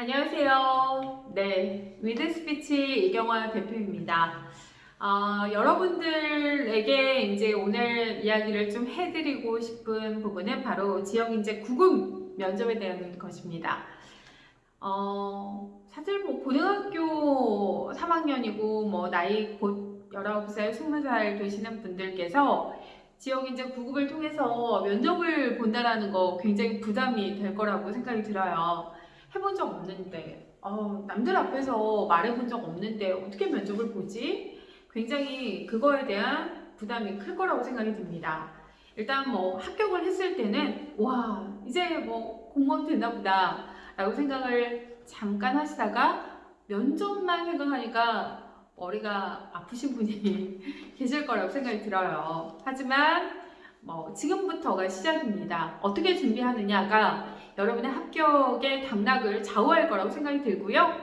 안녕하세요. 네, 위드 스피치 이경화 대표입니다. 어, 여러분들에게 이제 오늘 이야기를 좀 해드리고 싶은 부분은 바로 지역인재 9급 면접에 대한 것입니다. 어, 사실 뭐 고등학교 3학년이고 뭐 나이 곧 19살, 20살 되시는 분들께서 지역인재 9급을 통해서 면접을 본다라는 거 굉장히 부담이 될 거라고 생각이 들어요. 해본 적 없는데 어, 남들 앞에서 말해본 적 없는데 어떻게 면접을 보지? 굉장히 그거에 대한 부담이 클 거라고 생각이 듭니다. 일단 뭐 합격을 했을 때는 와 이제 뭐 공무원 됐나 보다 라고 생각을 잠깐 하시다가 면접만 생각하니까 머리가 아프신 분이 계실 거라고 생각이 들어요. 하지만 뭐 지금부터가 시작입니다. 어떻게 준비하느냐가 여러분의 합격의 당락을 좌우할 거라고 생각이 들고요.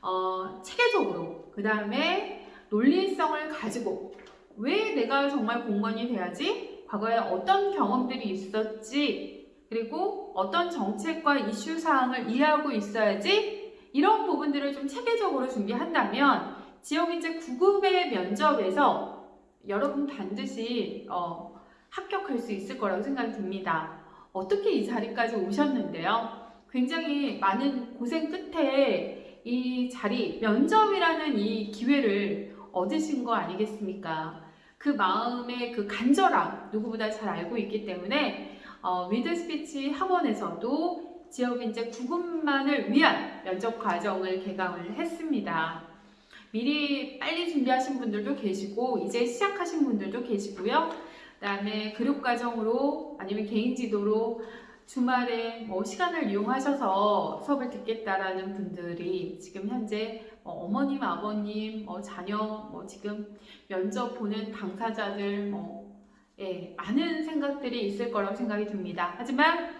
어, 체계적으로 그 다음에 논리성을 가지고 왜 내가 정말 공무원이 돼야지? 과거에 어떤 경험들이 있었지? 그리고 어떤 정책과 이슈 사항을 이해하고 있어야지? 이런 부분들을 좀 체계적으로 준비한다면 지역인재 9급의 면접에서 여러분 반드시 어, 합격할 수 있을 거라고 생각이 듭니다. 어떻게 이 자리까지 오셨는데요. 굉장히 많은 고생 끝에 이 자리, 면접이라는 이 기회를 얻으신 거 아니겠습니까? 그 마음의 그 간절함 누구보다 잘 알고 있기 때문에 어, 위드 스피치 학원에서도 지역인재 9급만을 위한 면접 과정을 개강을 했습니다. 미리 빨리 준비하신 분들도 계시고 이제 시작하신 분들도 계시고요. 그 다음에 교육 과정으로 아니면 개인 지도로 주말에 뭐 시간을 이용하셔서 수업을 듣겠다라는 분들이 지금 현재 뭐 어머님, 아버님, 뭐 자녀, 뭐 지금 면접 보는 당사자들 뭐 예, 많은 생각들이 있을 거라고 생각이 듭니다. 하지만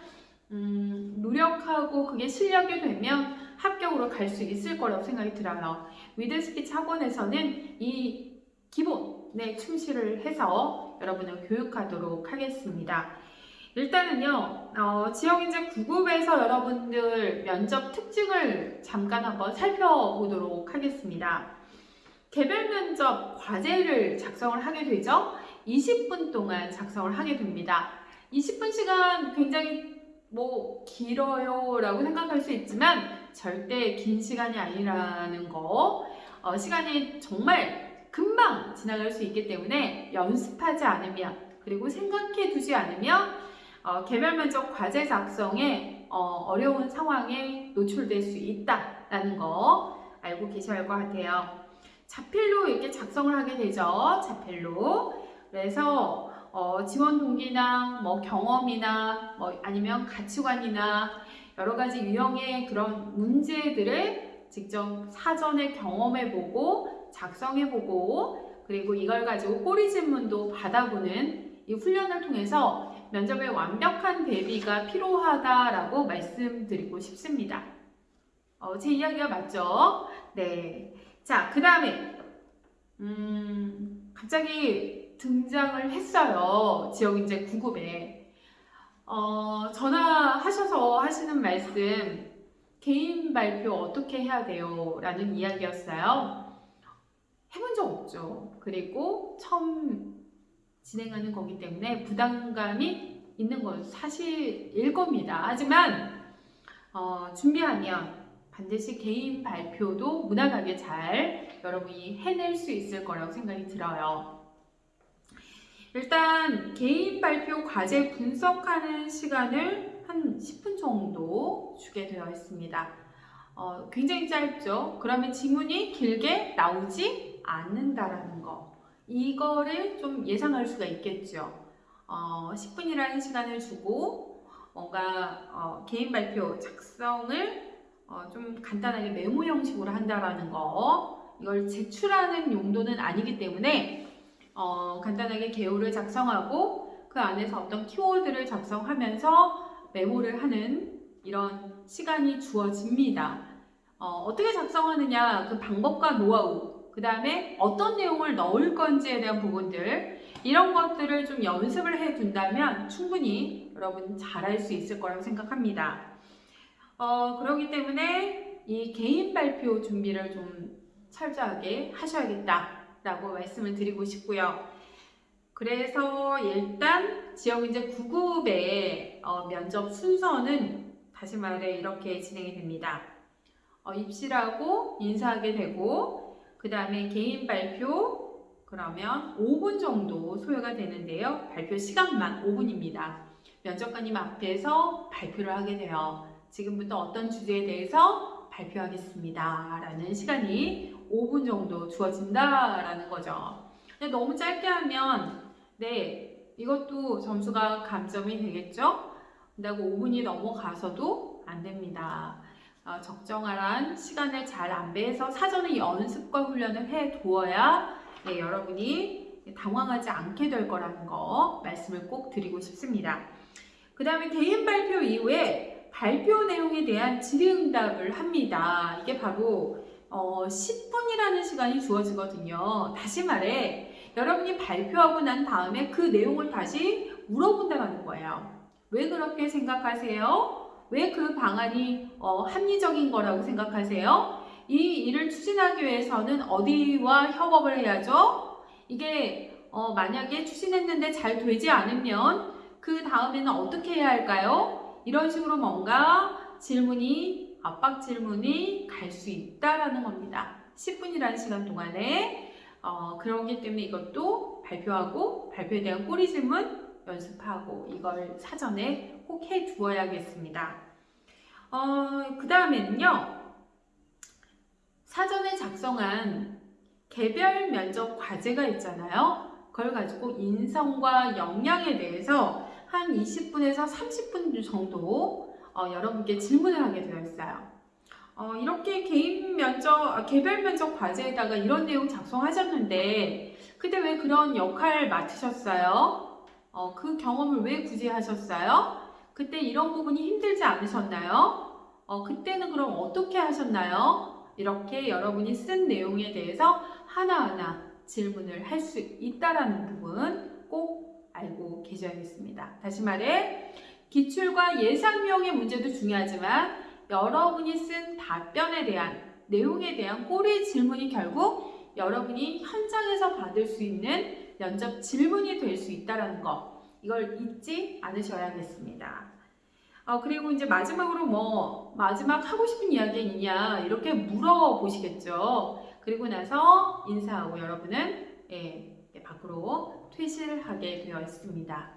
음, 노력하고 그게 실력이 되면 합격으로 갈 수 있을 거라고 생각이 들어요. 위드 스피치 학원에서는 이 기본에 충실을 해서 여러분을 교육하도록 하겠습니다. 일단은요, 어, 지역인재 9급에서 여러분들 면접 특징을 잠깐 한번 살펴보도록 하겠습니다. 개별 면접 과제를 작성을 하게 되죠. 20분 동안 작성을 하게 됩니다. 20분 시간 굉장히 뭐 길어요 라고 생각할 수 있지만 절대 긴 시간이 아니라는 거 어, 시간이 정말 금방 지나갈 수 있기 때문에 연습하지 않으면 그리고 생각해 두지 않으면 어, 개별 면접 과제 작성에 어, 려운 상황에 노출될 수 있다라는 거 알고 계셔야 할 것 같아요. 자필로 이렇게 작성을 하게 되죠. 자필로. 그래서 어, 지원 동기나 뭐 경험이나 뭐 아니면 가치관이나 여러 가지 유형의 그런 문제들을 직접 사전에 경험해 보고 작성해보고 그리고 이걸 가지고 꼬리 질문도 받아보는 이 훈련을 통해서 면접에 완벽한 대비가 필요하다라고 말씀드리고 싶습니다. 어, 제 이야기가 맞죠? 네. 자, 그 다음에 음, 갑자기 등장을 했어요. 지역인재 9급에. 어, 전화하셔서 하시는 말씀 개인 발표 어떻게 해야 돼요? 라는 이야기였어요. 해본 적 없죠. 그리고 처음 진행하는 거기 때문에 부담감이 있는 건 사실일 겁니다. 하지만 어, 준비하면 반드시 개인 발표도 무난하게 잘 여러분이 해낼 수 있을 거라고 생각이 들어요. 일단 개인 발표 과제 분석하는 시간을 한 10분 정도 주게 되어 있습니다. 어, 굉장히 짧죠? 그러면 지문이 길게 나오 지 않는다라는 거. 이거를 좀 예상할 수가 있겠죠. 어, 10분이라는 시간을 주고 뭔가 어, 개인 발표 작성을 어, 좀 간단하게 메모 형식으로 한다라는 거. 이걸 제출하는 용도는 아니기 때문에 어, 간단하게 개요를 작성하고 그 안에서 어떤 키워드를 작성하면서 메모를 하는 이런 시간이 주어집니다. 어, 떻게 작성하느냐 그 방법과 노하우 그 다음에 어떤 내용을 넣을 건지에 대한 부분들 이런 것들을 좀 연습을 해 둔다면 충분히 여러분 잘할 수 있을 거라고 생각합니다. 어, 그렇기 때문에 이 개인 발표 준비를 좀 철저하게 하셔야겠다라고 말씀을 드리고 싶고요. 그래서 일단 지역인재 9급의 어, 면접 순서는 다시 말해 이렇게 진행이 됩니다. 어, 입시라고 인사하게 되고 그 다음에 개인 발표 그러면 5분 정도 소요가 되는데요. 발표 시간만 5분입니다. 면접관님 앞에서 발표를 하게 돼요. 지금부터 어떤 주제에 대해서 발표하겠습니다. 라는 시간이 5분 정도 주어진다라는 거죠. 근데 너무 짧게 하면 네 이것도 점수가 감점이 되겠죠? 근다고 5분이 넘어가서도 안 됩니다. 어, 적정한 시간을 잘 안배해서 사전에 연습과 훈련을 해 두어야 네, 여러분이 당황하지 않게 될 거라는 거 말씀을 꼭 드리고 싶습니다. 그 다음에 개인 발표 이후에 발표 내용에 대한 질의응답을 합니다. 이게 바로 어, 10분이라는 시간이 주어지거든요. 다시 말해 여러분이 발표하고 난 다음에 그 내용을 다시 물어본다는 거예요. 왜 그렇게 생각하세요? 왜 그 방안이 어, 합리적인 거라고 생각하세요? 이 일을 추진하기 위해서는 어디와 협업을 해야죠? 이게 어, 만약에 추진했는데 잘 되지 않으면 그 다음에는 어떻게 해야 할까요? 이런 식으로 뭔가 질문이 압박 질문이 갈 수 있다라는 겁니다. 10분이라는 시간 동안에 어, 그러기 때문에 이것도 발표하고 발표에 대한 꼬리 질문 연습하고 이걸 사전에 꼭해 두어야겠습니다. 어, 그 다음에는요. 사전에 작성한 개별 면접 과제가 있잖아요. 그걸 가지고 인성과 역량에 대해서 한 20분에서 30분 정도 어, 여러분께 질문을 하게 되어 있어요. 어, 이렇게 개인 면접, 아, 개별 면접 과제에다가 이런 내용 작성하셨는데 그때 왜 그런 역할 맡으셨어요? 어, 그 경험을 왜 굳이 하셨어요? 그때 이런 부분이 힘들지 않으셨나요? 어, 그때는 그럼 어떻게 하셨나요? 이렇게 여러분이 쓴 내용에 대해서 하나하나 질문을 할 수 있다라는 부분 꼭 알고 계셔야겠습니다. 다시 말해 기출과 예상형의 문제도 중요하지만 여러분이 쓴 답변에 대한 내용에 대한 꼬리 질문이 결국 여러분이 현장에서 받을 수 있는 면접 질문이 될 수 있다는 거 이걸 잊지 않으셔야겠습니다. 어, 그리고 이제 마지막으로 뭐 마지막 하고 싶은 이야기 있냐 이렇게 물어보시겠죠. 그리고 나서 인사하고 여러분은 예, 밖으로 퇴실을 하게 되어 있습니다.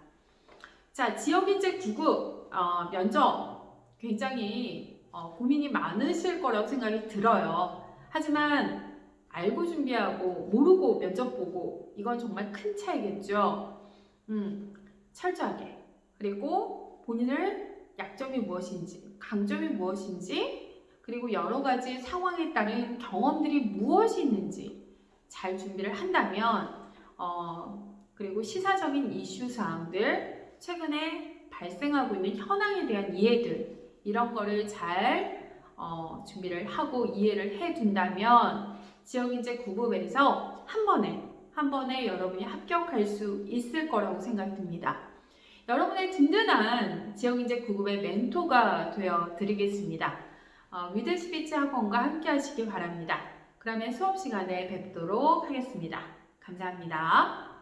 자, 지역인재 구급 어, 면접 굉장히 어, 고민이 많으실 거라고 생각이 들어요. 하지만 알고 준비하고 모르고 면접 보고 이건 정말 큰 차이겠죠. 음, 철저하게 그리고 본인을 약점이 무엇인지 강점이 무엇인지 그리고 여러 가지 상황에 따른 경험들이 무엇이 있는지 잘 준비를 한다면 어, 그리고 시사적인 이슈 사항들 최근에 발생하고 있는 현황에 대한 이해들 이런 거를 잘 어, 준비를 하고 이해를 해 둔다면 지역인재 9급에서 한 번에 한 번에 여러분이 합격할 수 있을 거라고 생각이 듭니다. 여러분의 든든한 지역인재 9급의 멘토가 되어 드리겠습니다. 어, 위드 스피치 학원과 함께 하시기 바랍니다. 그러면 수업 시간에 뵙도록 하겠습니다. 감사합니다.